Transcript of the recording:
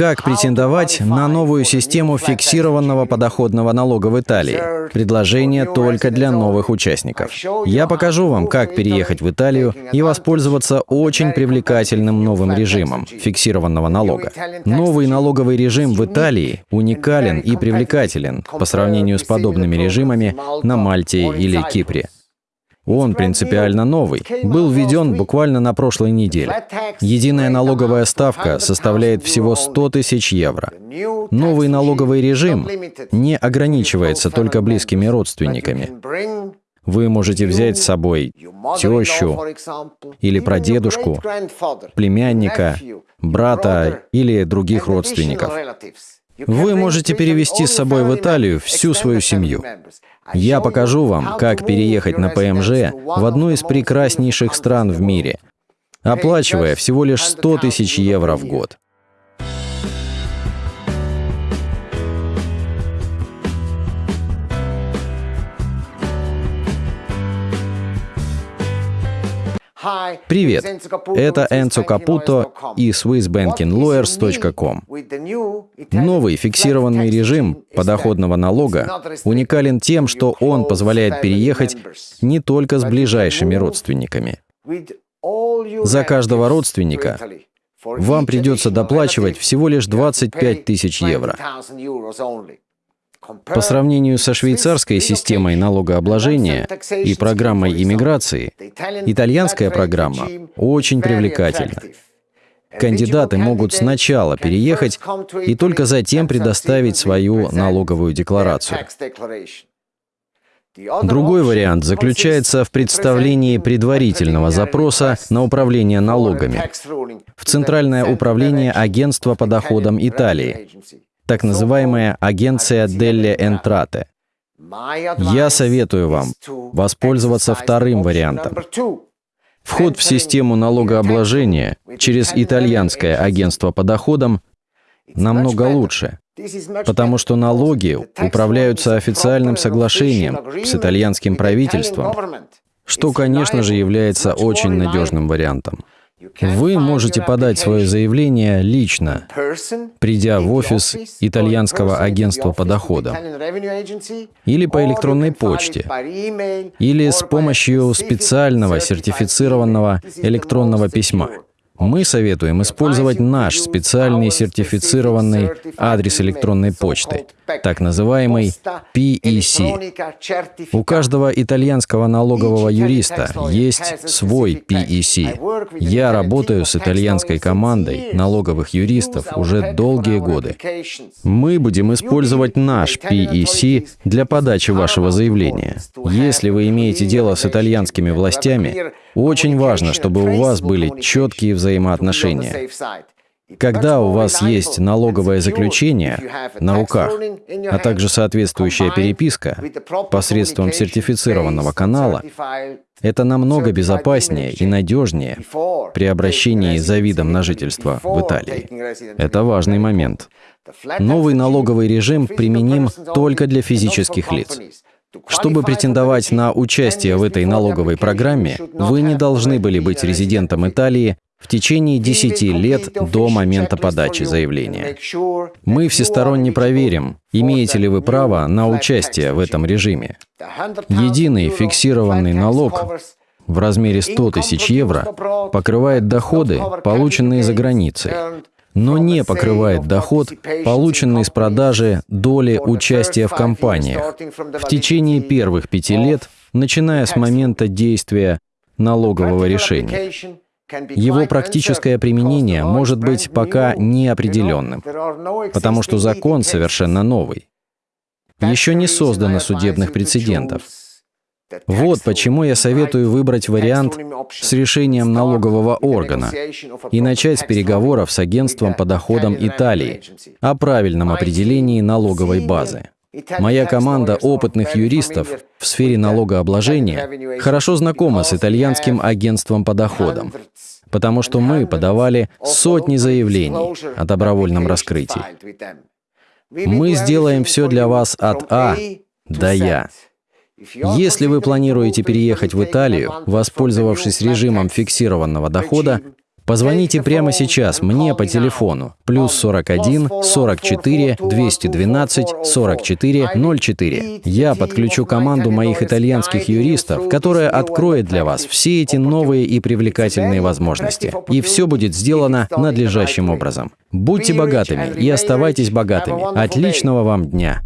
Как претендовать на новую систему фиксированного подоходного налога в Италии? Предложение только для новых участников. Я покажу вам, как переехать в Италию и воспользоваться очень привлекательным новым режимом фиксированного налога. Новый налоговый режим в Италии уникален и привлекателен по сравнению с подобными режимами на Мальте или Кипре. Он принципиально новый, был введен буквально на прошлой неделе. Единая налоговая ставка составляет всего 100 тысяч евро. Новый налоговый режим не ограничивается только близкими родственниками. Вы можете взять с собой тещу или прадедушку, племянника, брата или других родственников. Вы можете перевести с собой в Италию всю свою семью. Я покажу вам, как переехать на ПМЖ в одну из прекраснейших стран в мире, оплачивая всего лишь 100 тысяч евро в год. Привет, это Энцо Капуто и SwissBankingLawyers.com. Новый фиксированный режим подоходного налога уникален тем, что он позволяет переехать не только с ближайшими родственниками. За каждого родственника вам придется доплачивать всего лишь 25 тысяч евро. По сравнению со швейцарской системой налогообложения и программой иммиграции, итальянская программа очень привлекательна. Кандидаты могут сначала переехать и только затем предоставить свою налоговую декларацию. Другой вариант заключается в представлении предварительного запроса на управление налогами в Центральное управление Агентства по доходам Италии, так называемая агенция Делли Энтрате. Я советую вам воспользоваться вторым вариантом. Вход в систему налогообложения через итальянское агентство по доходам намного лучше, потому что налоги управляются официальным соглашением с итальянским правительством, что, конечно же, является очень надежным вариантом. Вы можете подать свое заявление лично, придя в офис итальянского агентства по доходам, или по электронной почте, или с помощью специального сертифицированного электронного письма. Мы советуем использовать наш специальный сертифицированный адрес электронной почты, так называемый PEC. У каждого итальянского налогового юриста есть свой PEC. Я работаю с итальянской командой налоговых юристов уже долгие годы. Мы будем использовать наш PEC для подачи вашего заявления. Если вы имеете дело с итальянскими властями, очень важно, чтобы у вас были четкие взаимоотношения. Когда у вас есть налоговое заключение на руках, а также соответствующая переписка посредством сертифицированного канала, это намного безопаснее и надежнее при обращении за видом на жительство в Италии. Это важный момент. Новый налоговый режим применим только для физических лиц. Чтобы претендовать на участие в этой налоговой программе, вы не должны были быть резидентом Италии в течение 10 лет до момента подачи заявления. Мы всесторонне проверим, имеете ли вы право на участие в этом режиме. Единый фиксированный налог в размере 100 тысяч евро покрывает доходы, полученные за границей, но не покрывает доход, полученный с продажи доли участия в компаниях в течение первых пяти лет, начиная с момента действия налогового решения. Его практическое применение может быть пока неопределенным, потому что закон совершенно новый. Еще не создано судебных прецедентов. Вот почему я советую выбрать вариант с решением налогового органа и начать с переговоров с агентством по доходам Италии о правильном определении налоговой базы. Моя команда опытных юристов в сфере налогообложения хорошо знакома с итальянским агентством по доходам, потому что мы подавали сотни заявлений о добровольном раскрытии. Мы сделаем все для вас от А до Я. Если вы планируете переехать в Италию, воспользовавшись режимом фиксированного дохода, Позвоните прямо сейчас мне по телефону плюс 41 44 212 44 04. Я подключу команду моих итальянских юристов, которая откроет для вас все эти новые и привлекательные возможности. И все будет сделано надлежащим образом. Будьте богатыми и оставайтесь богатыми. Отличного вам дня!